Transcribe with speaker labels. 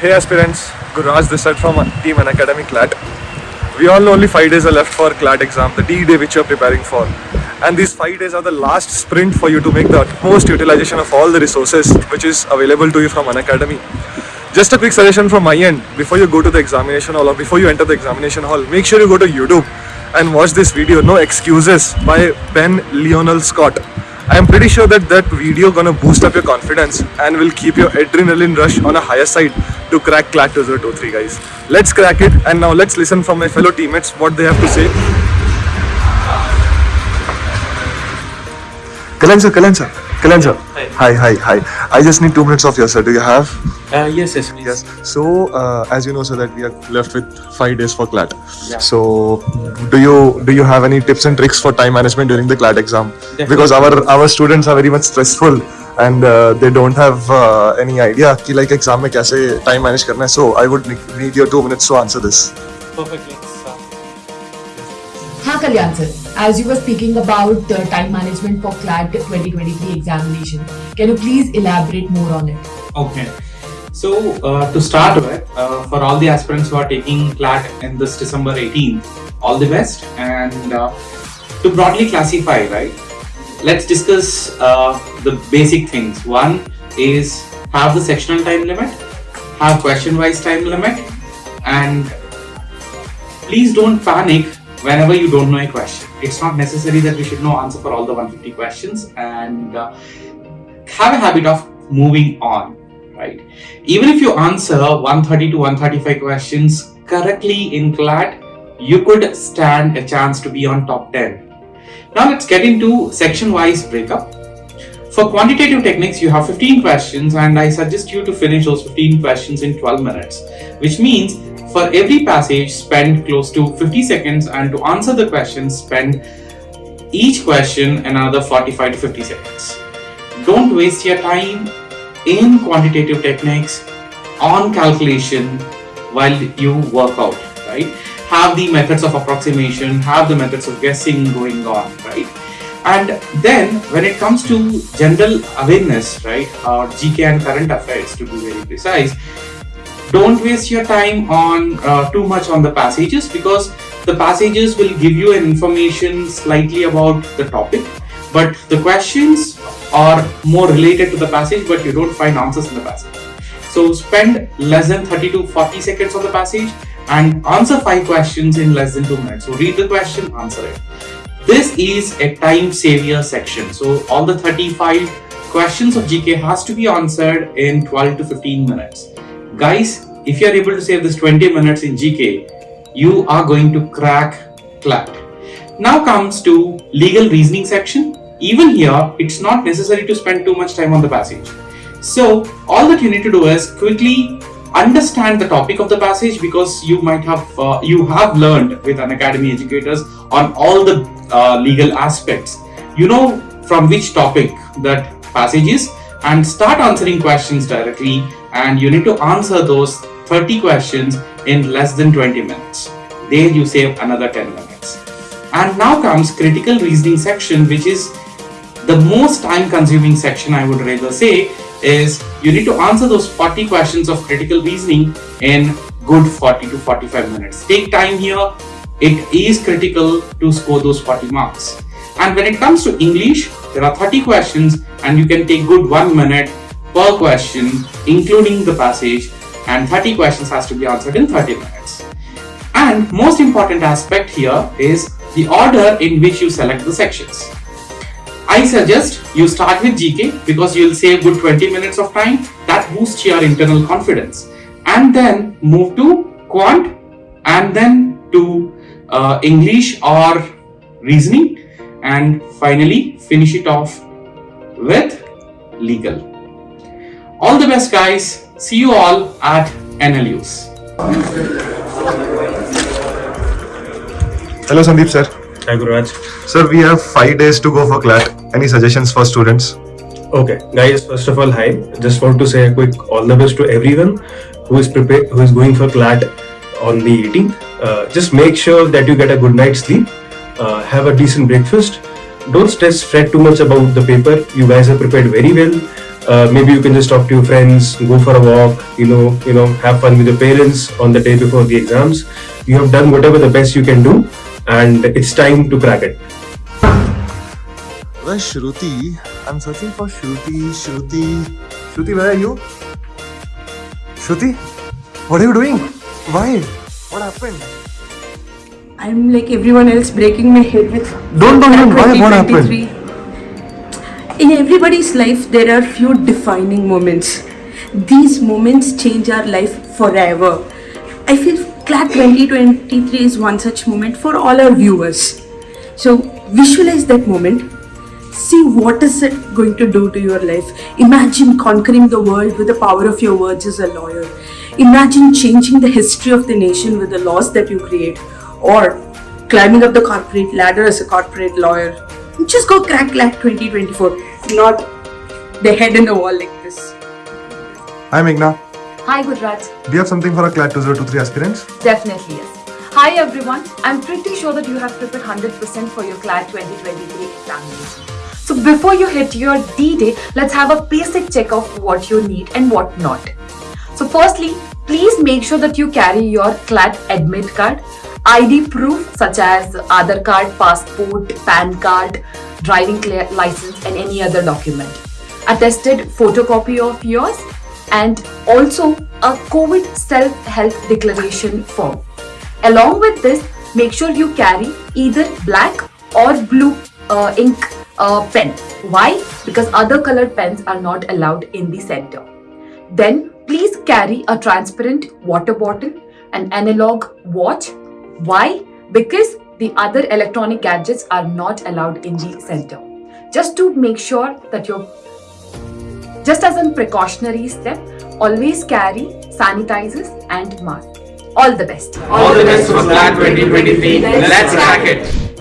Speaker 1: Hey aspirants, Guraj this side from Team Unacademy CLAT. We all know only 5 days are left for CLAT exam, the D-Day which you are preparing for. And these 5 days are the last sprint for you to make the utmost utilization of all the resources which is available to you from Unacademy. Just a quick suggestion from my end, before you go to the examination hall or before you enter the examination hall, make sure you go to YouTube and watch this video, No Excuses by Ben Lionel Scott. I am pretty sure that that video gonna boost up your confidence and will keep your adrenaline rush on a higher side to crack CLAT 2023 guys. Let's crack it and now let's listen from my fellow teammates what they have to say. Kalan sir, Kalan sir, Kalan sir. Hi, hi, hi. I just need two minutes of your sir. Do you have?
Speaker 2: Uh, yes, yes, please.
Speaker 1: Yes. So, uh, as you know, so that we are left with five days for CLAT.
Speaker 2: Yeah.
Speaker 1: So, do you do you have any tips and tricks for time management during the CLAT exam? Because our our students are very much stressful and uh, they don't have uh, any idea कि like exam में कैसे time manage करना है. So, I would need need your two minutes to answer this.
Speaker 2: Perfectly. sir.
Speaker 3: हाँ Kalyan sir as you were speaking about the time management for CLAT 2023 examination can you please elaborate more on it
Speaker 2: Okay. So, uh, to start with, uh, for all the aspirants who are taking CLAT in this December 18th, all the best. And uh, to broadly classify, right, let's discuss uh, the basic things. One is have the sectional time limit, have question wise time limit, and please don't panic whenever you don't know a question. It's not necessary that we should know answer for all the 150 questions and uh, have a habit of moving on, right? Even if you answer 130 to 135 questions correctly in CLAT, you could stand a chance to be on top 10. Now let's get into section wise breakup. For quantitative techniques, you have 15 questions, and I suggest you to finish those 15 questions in 12 minutes, which means for every passage, spend close to 50 seconds, and to answer the question, spend each question another 45 to 50 seconds. Don't waste your time in quantitative techniques on calculation while you work out, right? Have the methods of approximation, have the methods of guessing going on, right? And then when it comes to general awareness, right, or GK and current affairs to be very precise, don't waste your time on uh, too much on the passages because the passages will give you an information slightly about the topic but the questions are more related to the passage but you don't find answers in the passage. So spend less than 30 to 40 seconds on the passage and answer five questions in less than two minutes. So read the question answer it this is a time savior section. So all the 35 questions of gk has to be answered in 12 to 15 minutes. Guys if you are able to save this 20 minutes in gk you are going to crack clat now comes to legal reasoning section. Even here it's not necessary to spend too much time on the passage. So all that you need to do is quickly understand the topic of the passage because you might have uh, you have learned with Unacademy educators on all the uh, legal aspects. You know from which topic that passage is? And start answering questions directly and you need to answer those 30 questions in less than 20 minutes. There you save another 10 minutes. And now comes critical reasoning section which is the most time consuming section i would rather say is you need to answer those 40 questions of critical reasoning in good 40 to 45 minutes. Take time here it is critical to score those 40 marks. And when it comes to english there are 30 questions and you can take good one minute per question including the passage and 30 questions has to be answered in 30 minutes. And most important aspect here is the order in which you select the sections. I suggest you start with GK because you'll save good 20 minutes of time. That boosts your internal confidence. And then move to quant and then to uh, English or reasoning and finally finish it off with legal. All the best guys. See you all at NLUs.
Speaker 1: Hello Sandeep sir.
Speaker 4: Hi Guraj.
Speaker 1: Sir, we have five days to go for CLAT. Any suggestions for students?
Speaker 4: Okay, guys. First of all, hi. Just want to say a quick all the best to everyone who is prepared, who is going for CLAT on the 18th. Uh, just make sure that you get a good night's sleep. Uh, have a decent breakfast. Don't stress, fret too much about the paper. You guys have prepared very well. uh, maybe you can just talk to your friends, go for a walk, you know, you know, have fun with your parents on the day before the exams. You have done whatever the best you can do, and it's time to crack it.
Speaker 1: Where's Shruti? I'm searching for Shruti. Shruti. Shruti, where are you? Shruti? What are you doing? Why? What happened?
Speaker 5: I'm like everyone else breaking my head with
Speaker 1: Don't tell me why, what happened?
Speaker 5: In everybody's life, there are few defining moments. These moments change our life forever. I feel CLAT 2023 is one such moment for all our viewers. So visualize that moment. See what is it going to do to your life. Imagine conquering the world with the power of your words as a lawyer. Imagine changing the history of the nation with the laws that you create. Or climbing up the corporate ladder as a corporate lawyer. Just go crack CLAT 2024. Not the head in the wall like this.
Speaker 1: Hi, Meghna.
Speaker 6: Hi Gurraj.
Speaker 1: Do you have something for our CLAT 2023 aspirants?
Speaker 6: Definitely yes. Hi everyone. I'm pretty sure that you have prepared 100% for your CLAT 2023 examination. So before you hit your D-Day, let's have a basic check of what you need and what not. So firstly, please make sure that you carry your CLAT admit card, ID proof such as Aadhaar card, passport, PAN card, driving license and any other document. Attested photocopy of yours and also a COVID self-help declaration form. Along with this, make sure you carry either black or blue uh, ink uh, pen. Why? Because other colored pens are not allowed in the center. Then please carry a transparent water bottle, an analog watch. Why? Because the other electronic gadgets are not allowed in the center. Just to make sure that you're just as a precautionary step, always carry sanitizers and mask. All the best.
Speaker 2: All the best for CLAT 2023. Let's crack it.